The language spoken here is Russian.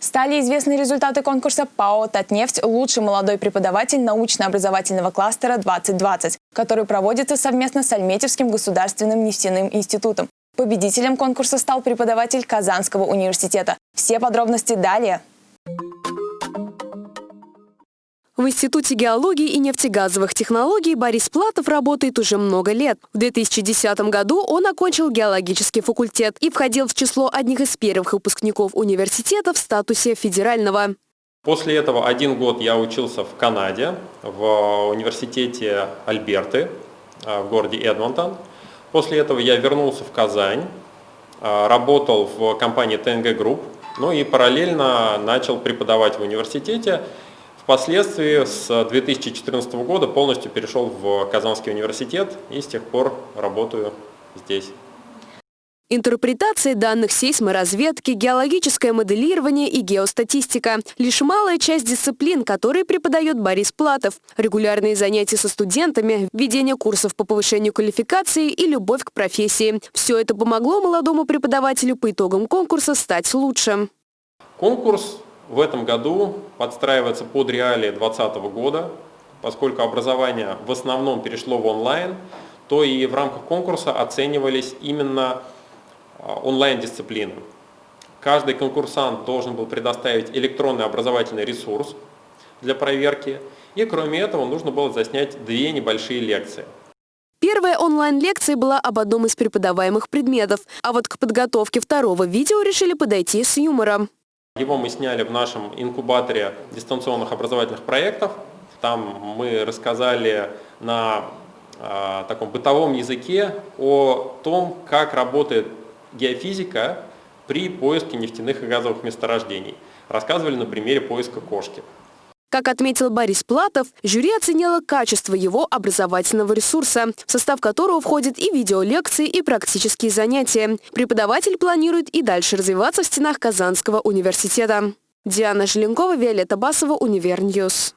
Стали известны результаты конкурса ПАО «Татнефть. Лучший молодой преподаватель научно-образовательного кластера 2020», который проводится совместно с Альметьевским государственным нефтяным институтом. Победителем конкурса стал преподаватель Казанского университета. Все подробности далее. В Институте геологии и нефтегазовых технологий Борис Платов работает уже много лет. В 2010 году он окончил геологический факультет и входил в число одних из первых выпускников университета в статусе федерального. После этого один год я учился в Канаде, в университете Альберты э, в городе Эдмонтон. После этого я вернулся в Казань, э, работал в компании ТНГ Групп, ну и параллельно начал преподавать в университете Впоследствии с 2014 года полностью перешел в Казанский университет и с тех пор работаю здесь. Интерпретация данных сейсморазведки, геологическое моделирование и геостатистика – лишь малая часть дисциплин, которые преподает Борис Платов. Регулярные занятия со студентами, ведение курсов по повышению квалификации и любовь к профессии. Все это помогло молодому преподавателю по итогам конкурса стать лучше. Конкурс в этом году подстраивается под реалии 2020 года, поскольку образование в основном перешло в онлайн, то и в рамках конкурса оценивались именно а, онлайн-дисциплины. Каждый конкурсант должен был предоставить электронный образовательный ресурс для проверки, и кроме этого нужно было заснять две небольшие лекции. Первая онлайн-лекция была об одном из преподаваемых предметов, а вот к подготовке второго видео решили подойти с юмором. Его мы сняли в нашем инкубаторе дистанционных образовательных проектов. Там мы рассказали на э, таком бытовом языке о том, как работает геофизика при поиске нефтяных и газовых месторождений. Рассказывали на примере поиска кошки. Как отметил Борис Платов, жюри оценило качество его образовательного ресурса, в состав которого входят и видеолекции, и практические занятия. Преподаватель планирует и дальше развиваться в стенах Казанского университета. Диана Желенкова, Виолетта Басова, Univer News.